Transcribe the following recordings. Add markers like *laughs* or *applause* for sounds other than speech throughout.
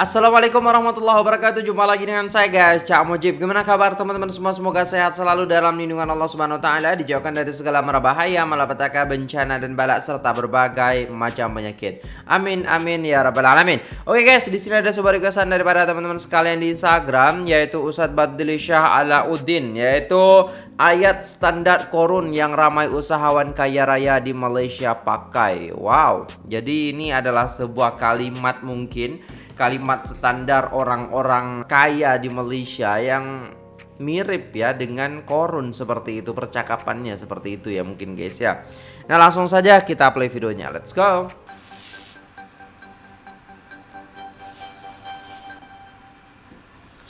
Assalamualaikum warahmatullahi wabarakatuh. Jumpa lagi dengan saya guys. Cak Mujib. Gimana kabar teman-teman semua? Semoga sehat selalu dalam lindungan Allah Subhanahu Wa Taala Dijauhkan dari segala mara bahaya Malapetaka, bencana dan balak Serta berbagai macam penyakit. Amin amin ya rabbal alamin. Oke guys di sini ada sebuah requestan daripada teman-teman sekalian di Instagram Yaitu Ustadz Badli Syah Alauddin Yaitu ayat standar korun yang ramai usahawan kaya raya di Malaysia pakai. Wow. Jadi ini adalah sebuah kalimat mungkin kalimat standar orang-orang kaya di Malaysia yang mirip ya dengan korun seperti itu percakapannya seperti itu ya mungkin guys ya. Nah langsung saja kita play videonya. Let's go.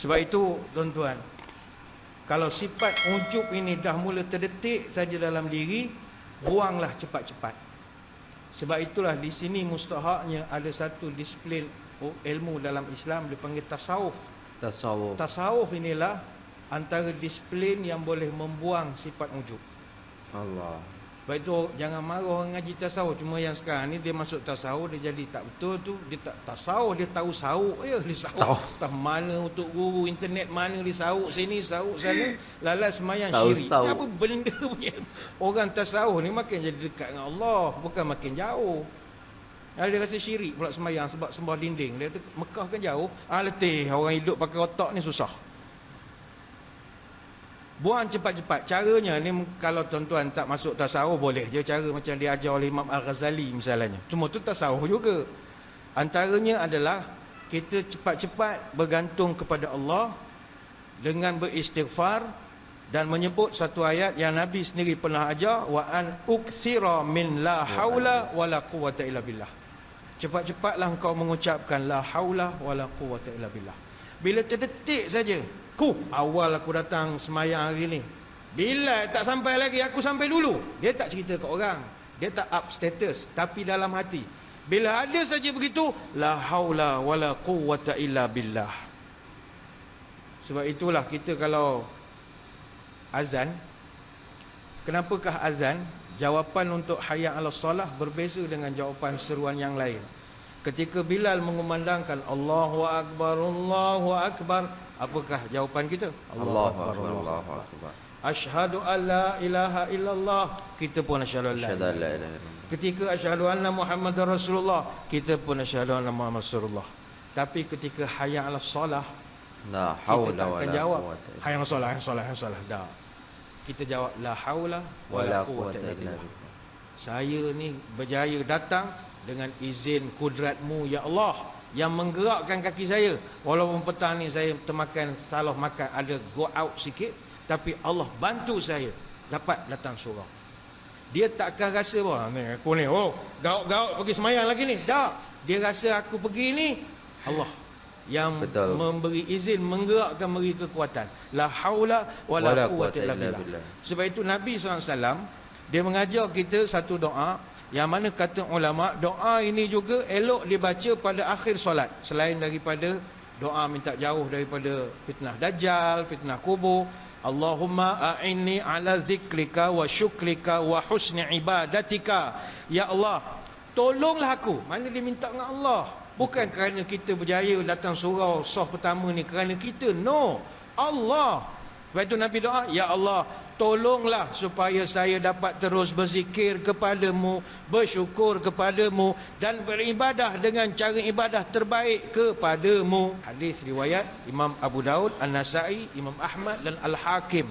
Sebab itu tuan-tuan Kalau sifat ujub ini dah mula terdetik saja dalam diri Buanglah cepat-cepat Sebab itulah di sini mustahaknya ada satu disiplin oh, ilmu dalam Islam dipanggil tasawuf. Tasawuf. Tasawuf inilah antara disiplin yang boleh membuang sifat ujub. Allah. Baik tu jangan marah orang ngaji tasawuf cuma yang sekarang ni dia masuk tasawuf dia jadi tak betul tu dia tak tasawuf dia tahu sauk ya dia sauk tahu. tak mana untuk guru internet mana dia sauk sini sauk sana lalas semayang tahu syirik sauk. apa benda punya orang tasawuf ni makin jadi dekat dengan Allah bukan makin jauh ada dia rasa syirik pula sembahyang sebab sembah dinding. Dia tu Mekah kan jauh. Ah letih orang hidup pakai otak ni susah. Buang cepat-cepat. Caranya ni kalau tuan-tuan tak masuk tasawuf boleh je cara macam dia ajar oleh Imam Al-Ghazali misalnya. Cuma tu tasawuf juga. Antaranya adalah kita cepat-cepat bergantung kepada Allah dengan beristighfar dan menyebut satu ayat yang Nabi sendiri pernah ajar wa an ukthira min la haula wala quwata illa billah. Cepat-cepatlah engkau mengucapkan la haula wala quwwata illa billah. Bila terdetik saja, ku awal aku datang semayang hari ni. Bila tak sampai lagi aku sampai dulu. Dia tak cerita ke orang. Dia tak up status tapi dalam hati. Bila ada saja begitu, la haula wala quwwata illa billah. Sebab itulah kita kalau azan kenapakah azan jawapan untuk hayya ala solah berbeza dengan jawapan seruan yang lain. Ketika Bilal mengumandangkan Allahu Akbar, Allahu Akbar, apakah jawapan kita? Allahu Akbar, Allahu Akbar. Ashhadu an la ilaha illallah, kita pun asyhadu an la ilaha Ketika asyhadu anna Muhammadar Rasulullah, kita pun asyhadu anna Muhammad Rasulullah. Tapi ketika hayya ala solah, la haula wala quwwata. Hayya ala solah, hayya solah, hayya solah. Dah kita jawab la haula wala quwwata illa billah. Saya ni berjaya datang dengan izin kudratmu ya Allah yang menggerakkan kaki saya. Walaupun petang ni saya termakan salah makan ada go out sikit tapi Allah bantu saya dapat datang surau. Dia takkan rasa wah ni aku ni oh gaut-gaut pergi semayang lagi ni. Tak. Dia rasa aku pergi ni Allah yang Betul. memberi izin menggerakkan memberi kekuatan. La haula wala quwwata illa billah. sebab itu Nabi SAW dia mengajar kita satu doa yang mana kata ulama doa ini juga elok dibaca pada akhir solat selain daripada doa minta jauh daripada fitnah dajjal fitnah kubur Allahumma a'inni ala zikrika wa syukrika wa husni ibadatika. Ya Allah tolonglah aku. Mana dia minta dengan Allah Bukan kerana kita berjaya datang surau soh pertama ni kerana kita. No. Allah. Lepas itu Nabi doa, Ya Allah, tolonglah supaya saya dapat terus berzikir kepadamu, bersyukur kepadamu dan beribadah dengan cara ibadah terbaik kepadamu. Hadis riwayat Imam Abu Daud, An-Nasai, Imam Ahmad dan Al-Hakim.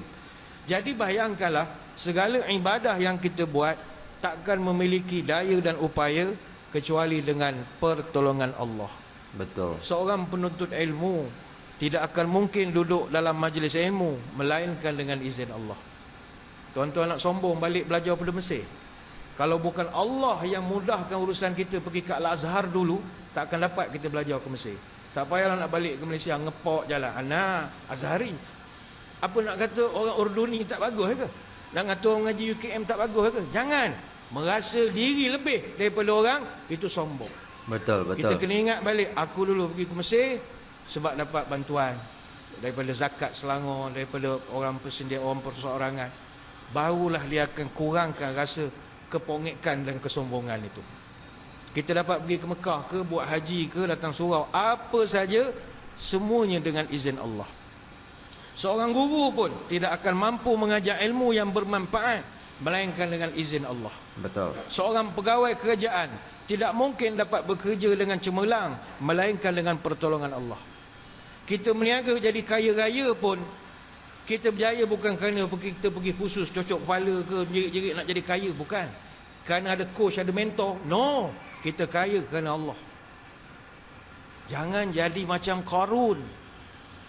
Jadi bayangkanlah segala ibadah yang kita buat takkan memiliki daya dan upaya kecuali dengan pertolongan Allah. Betul. Seorang penuntut ilmu tidak akan mungkin duduk dalam majlis ilmu melainkan dengan izin Allah. Tuan-tuan nak sombong balik belajar pada Mesir. Kalau bukan Allah yang mudahkan urusan kita pergi ke Al-Azhar dulu, tak akan dapat kita belajar ke Mesir. Tak payahlah nak balik ke Malaysia ngepok jalan. Ana Azhari. Apa nak kata orang Urduni tak bagus ke? Nak kata orang ngaji UKM tak bagus ke? Jangan merasa diri lebih daripada orang itu sombong. Betul, betul. Kita kena ingat balik aku dulu pergi ke Mesir sebab dapat bantuan daripada zakat Selangor, daripada orang persendian orang perseorangan. Barulah dia akan kurangkan rasa kepongekan dan kesombongan itu. Kita dapat pergi ke Mekah ke, buat haji ke, datang surau. Apa saja, semuanya dengan izin Allah. Seorang guru pun tidak akan mampu mengajar ilmu yang bermanfaat melainkan dengan izin Allah. Betul. Seorang pegawai kerajaan tidak mungkin dapat bekerja dengan cemerlang melainkan dengan pertolongan Allah. Kita meniaga jadi kaya raya pun kita berjaya bukan kerana kita pergi khusus cocok kepala ke jerit-jerit nak jadi kaya bukan. Kerana ada coach, ada mentor. No, kita kaya kerana Allah. Jangan jadi macam Qarun.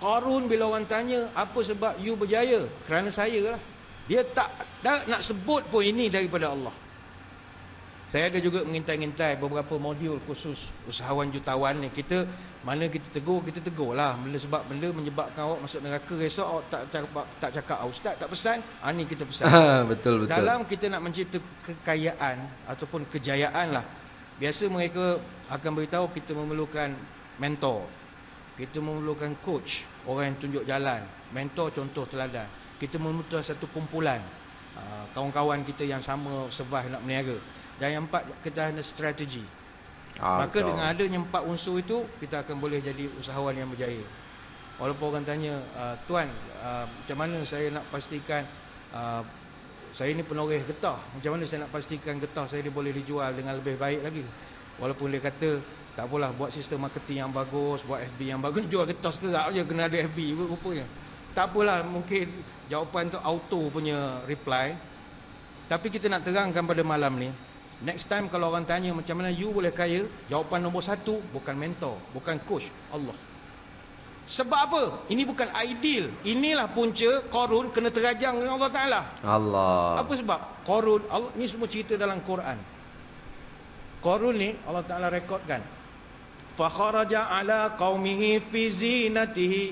Qarun bila orang tanya apa sebab you berjaya? Kerana saya lah. Dia tak dah nak sebut pun ini daripada Allah. Saya ada juga mengintai-intai beberapa modul khusus usahawan jutawan ni. Kita mana kita tegur, kita tegur lah. Benda sebab benda menyebabkan awak masuk neraka esok awak tak tak, tak cakap ah, ustaz tak pesan. Ah ni kita pesan. *laughs* betul betul. Dalam kita nak mencipta kekayaan ataupun kejayaan lah. Biasa mereka akan beritahu kita memerlukan mentor. Kita memerlukan coach, orang yang tunjuk jalan. Mentor contoh teladan. Kita memerlukan satu kumpulan ah, kawan-kawan kita yang sama survive nak meniaga. Dan yang empat kita ada strategi. Ah, Maka betul. dengan adanya empat unsur itu kita akan boleh jadi usahawan yang berjaya. Walaupun orang tanya, uh, tuan, uh, macam mana saya nak pastikan saya ni penoreh getah. Macam mana saya nak pastikan getah saya ni boleh dijual dengan lebih baik lagi. Walaupun dia kata tak apalah buat sistem marketing yang bagus, buat FB yang bagus, *laughs* jual getah sekerap je kena ada FB rupanya. Tak apalah mungkin jawapan tu auto punya reply. Tapi kita nak terangkan pada malam ni, Next time kalau orang tanya macam mana you boleh kaya, jawapan nombor satu bukan mentor, bukan coach, Allah. Sebab apa? Ini bukan ideal. Inilah punca Korun kena terajang dengan Allah Ta'ala. Allah. Apa sebab? Korun, Allah, ni semua cerita dalam Quran. Korun ni Allah Ta'ala rekodkan. Fakharaja ala qawmihi fi zinatihi.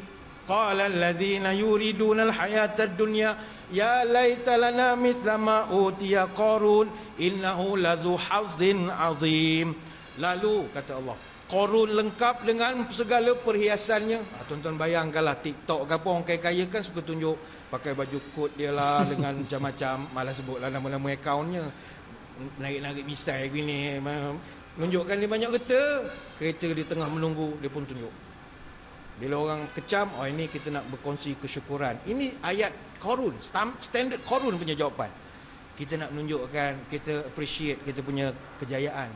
Qala alladhina yuriduna al-hayata dunya Ya laita lana mithla ma utiya Qarun innahu ladzu hazzin azim. Lalu kata Allah, Qarun lengkap dengan segala perhiasannya. Ha, tuan-tuan bayangkanlah TikTok ke apa orang kaya-kaya kan suka tunjuk pakai baju kot dia lah *laughs* dengan macam-macam malas sebutlah nama-nama akaunnya. Naik-naik misai gini menunjukkan dia banyak kereta. Kereta di tengah menunggu dia pun tunjuk. Bila orang kecam, oh ini kita nak berkongsi kesyukuran. Ini ayat korun, standard korun punya jawapan. Kita nak menunjukkan, kita appreciate kita punya kejayaan.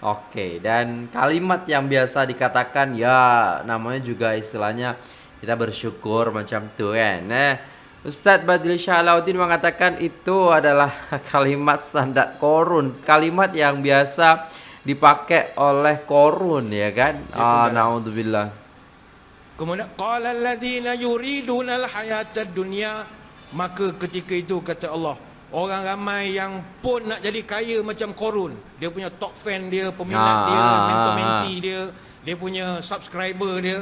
Oke, dan kalimat yang biasa dikatakan ya namanya juga istilahnya kita bersyukur macam tu kan. Nah, Ustadz Badil Syalauddin mengatakan itu adalah *laughs* kalimat standar korun, kalimat yang biasa dipakai oleh korun ya kan. Ya, ah, naudzubillah. Kemudian qala alladziina yuriduna al-hayata dunya. Maka ketika itu kata Allah orang ramai yang pun nak jadi kaya macam Korun. Dia punya top fan dia peminat Ah, dia ah, mentor ah, menti dia dia punya subscriber dia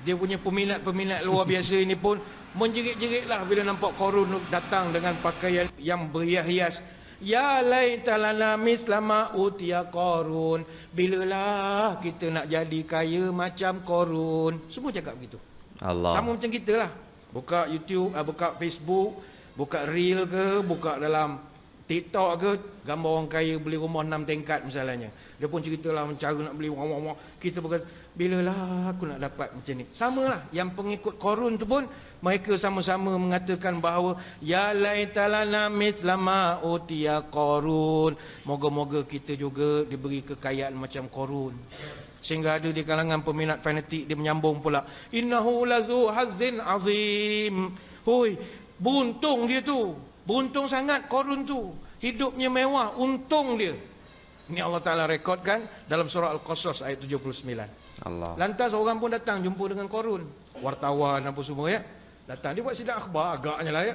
dia punya peminat-peminat luar *laughs* biasa ini pun menjerit-jeritlah bila nampak Korun datang dengan pakaian yang berhias-hias Ya laita lana mislama utia korun. Bilalah kita nak jadi kaya macam korun. Semua cakap begitu. Allah. Sama macam kita lah. Buka YouTube, ah, buka Facebook, buka Reel ke, buka dalam TikTok ke, gambar orang kaya beli rumah 6 tingkat misalnya. Dia pun ceritalah cara nak beli rumah-rumah. Kita berkata, bilalah aku nak dapat macam ni. Sama lah. Yang pengikut korun tu pun, mereka sama-sama mengatakan bahawa, Ya laitalana mithlama utia korun. Moga-moga kita juga diberi kekayaan macam korun. Sehingga ada di kalangan peminat fanatik dia menyambung pula. Innahu lazu hazzin azim. Hui, buntung dia tu. Buntung sangat korun tu. Hidupnya mewah, untung dia. Ini Allah Ta'ala rekodkan dalam surah Al-Qasas ayat 79. Allah. Lantas orang pun datang jumpa dengan korun. Wartawan apa semua ya. Datang. Dia buat sidang akhbar agaknya lah ya.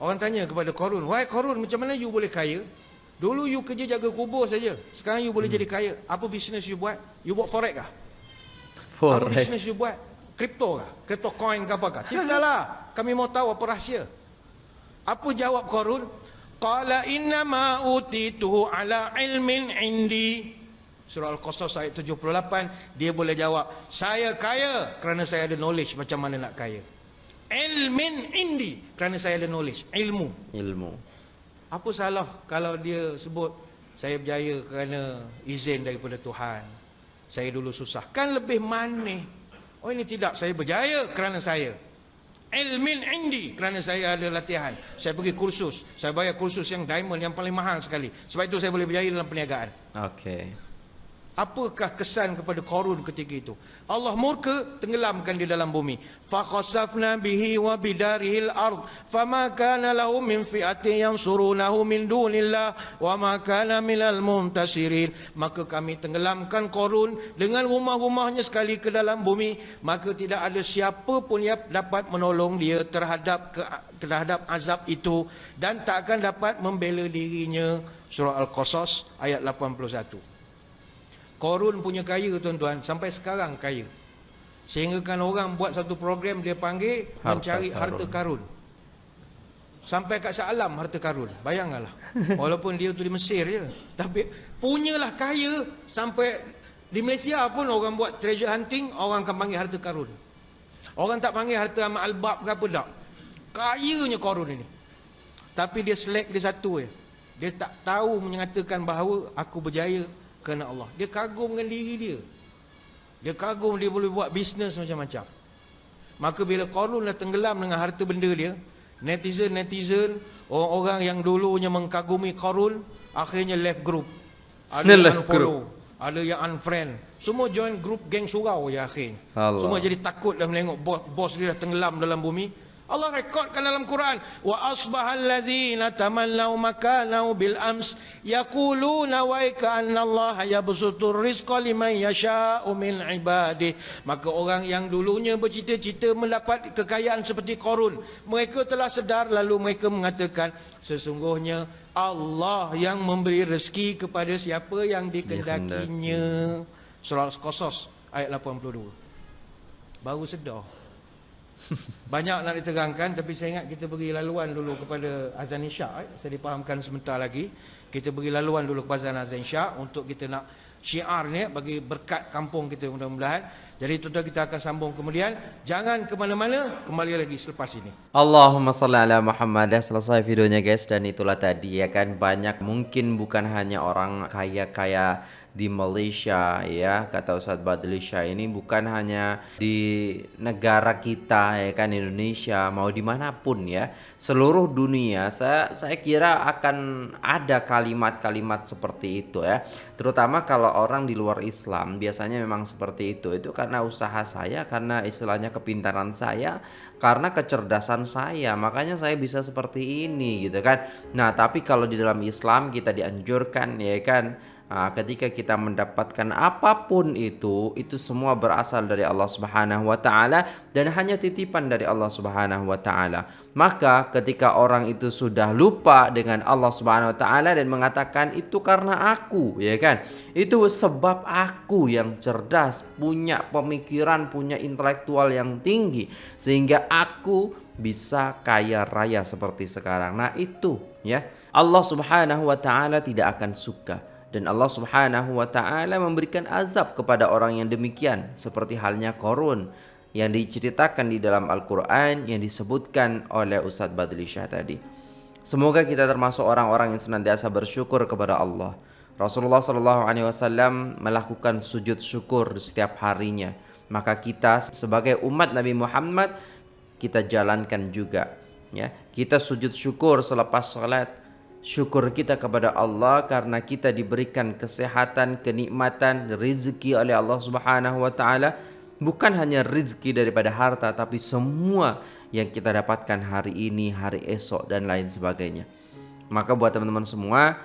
Orang tanya kepada korun. Wahai korun macam mana you boleh kaya? Dulu you kerja jaga kubur saja. Sekarang you boleh hmm. jadi kaya. Apa bisnes you buat? You buat forex kah? Apa Forex. bisnes you buat? Kripto kah? Kripto coin ke apa kah? Ceritalah. Kami mau tahu apa rahsia. Apa jawab korun? Qala inna ma utituhu ala ilmin indi. Surah Al-Qasas ayat 78, dia boleh jawab, saya kaya kerana saya ada knowledge macam mana nak kaya. Ilmin indi kerana saya ada knowledge, ilmu. Ilmu. Apa salah kalau dia sebut Saya berjaya kerana izin daripada Tuhan. Saya dulu susah. Kan lebih manis. Oh ini tidak, saya berjaya kerana saya. Ilmin indi kerana saya ada latihan. Saya pergi kursus. Saya bayar kursus yang diamond yang paling mahal sekali. Sebab itu saya boleh berjaya dalam perniagaan. Okey. Apakah kesan kepada Korun ketika itu? Allah murka tenggelamkan di dalam bumi. Fakhasafna bihi wa bidarihil ard. Fama kana lahu min fi'ati yansurunahu min dunillah. Wa ma kana minal muntasirin. Maka kami tenggelamkan Korun dengan rumah-rumahnya sekali ke dalam bumi. Maka tidak ada siapa pun yang dapat menolong dia terhadap ke, terhadap azab itu. Dan tak akan dapat membela dirinya. Surah Al-Qasas ayat 81. Korun punya kaya tuan-tuan sampai sekarang kaya. Sehingga kan orang buat satu program dia panggil harta mencari karun. harta karun. Sampai kat Syalam harta karun. Bayangkanlah. *laughs* Walaupun dia tu di Mesir je. Tapi punyalah kaya sampai di Malaysia pun orang buat treasure hunting, orang akan panggil harta karun. Orang tak panggil harta amal albab ke apa tak. Kayanya korun ini. Tapi dia select dia satu je. Dia tak tahu menyatakan bahawa aku berjaya kerana Allah. Dia kagum dengan diri dia. Dia kagum dia boleh buat bisnes macam-macam. Maka bila Qarun dah tenggelam dengan harta benda dia, netizen-netizen, orang-orang yang dulunya mengkagumi Qarun, akhirnya left group. Ada yang left unfollow, group. ada yang unfriend. Semua join group geng surau ya akhirnya. Allah. Semua jadi takut dah menengok bos, bos dia dah tenggelam dalam bumi. Allah rekodkan dalam Quran wa asbahal ladzina tamannaw makanahu bil ams yaquluna wa kana Allah yabsutur rizqa liman yasha'u min ibadi maka orang yang dulunya bercita-cita mendapat kekayaan seperti Qarun mereka telah sedar lalu mereka mengatakan sesungguhnya Allah yang memberi rezeki kepada siapa yang dikendakinya surah al-qasas ayat 82 baru sedar *laughs* banyak nak diterangkan tapi saya ingat kita beri laluan dulu kepada azan isyak eh. saya dipahamkan sebentar lagi. Kita beri laluan dulu kepada azan isyak untuk kita nak syiar ni bagi berkat kampung kita mudah-mudahan. Jadi tuan-tuan kita akan sambung kemudian. Jangan ke mana-mana kembali lagi selepas ini. Allahumma salli ala Muhammad. Dah selesai videonya guys. Dan itulah tadi ya kan banyak mungkin bukan hanya orang kaya-kaya di Malaysia ya. Kata Ustaz Badlisha ini bukan hanya di negara kita ya kan Indonesia mau di mana pun ya. Seluruh dunia. Saya saya kira akan ada kalimat-kalimat seperti itu ya. Terutama kalau orang di luar Islam biasanya memang seperti itu. Itu karena usaha saya karena istilahnya kepintaran saya karena kecerdasan saya. Makanya saya bisa seperti ini gitu kan. Nah tapi kalau di dalam Islam kita dianjurkan ya kan Nah, ketika kita mendapatkan apa pun itu, itu semua berasal dari Allah Subhanahu wa taala dan hanya titipan dari Allah Subhanahu wa taala. Maka ketika orang itu sudah lupa dengan Allah Subhanahu wa taala dan mengatakan itu karena aku, ya kan? Itu sebab aku yang cerdas, punya pemikiran, punya intelektual yang tinggi sehingga aku bisa kaya raya seperti sekarang. Nah, itu ya. Allah Subhanahu wa taala tidak akan suka dan Allah Subhanahu wa taala memberikan azab kepada orang yang demikian seperti halnya Korun yang diceritakan di dalam Al-Qur'an yang disebutkan oleh Ustaz Badli Shah tadi. Semoga kita termasuk orang-orang yang senantiasa bersyukur kepada Allah. Rasulullah sallallahu alaihi wasallam melakukan sujud syukur setiap harinya. Maka kita sebagai umat Nabi Muhammad kita jalankan juga ya. Kita sujud syukur selepas salat syukur kita kepada Allah karena kita diberikan kesehatan, kenikmatan, rezeki oleh Allah Subhanahu wa taala, bukan hanya rezeki daripada harta tapi semua yang kita dapatkan hari ini, hari esok dan lain sebagainya. Maka buat teman-teman semua,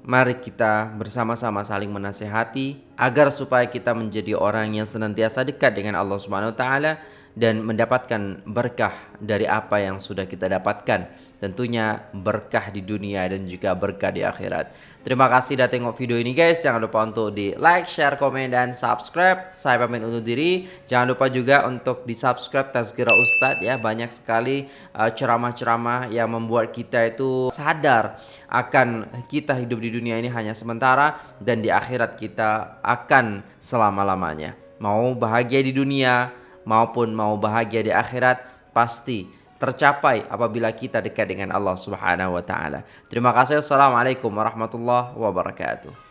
mari kita bersama-sama saling menasehati agar supaya kita menjadi orang yang senantiasa dekat dengan Allah Subhanahu wa taala dan mendapatkan berkah dari apa yang sudah kita dapatkan tentunya berkah di dunia dan juga berkah di akhirat. Terima kasih sudah tengok video ini guys. Jangan lupa untuk di like, share, komen, dan subscribe. Saya pamit undur diri. Jangan lupa juga untuk di subscribe Tazkira Ustadz ya. Banyak sekali uh, ceramah-ceramah uh, yang membuat kita itu sadar akan kita hidup di dunia ini hanya sementara dan di akhirat kita akan selama-lamanya. Mau bahagia di dunia maupun mau bahagia di akhirat pasti tercapai apabila kita dekat dengan Allah Subhanahu wa taala. Terima kasih. Assalamualaikum warahmatullahi wabarakatuh.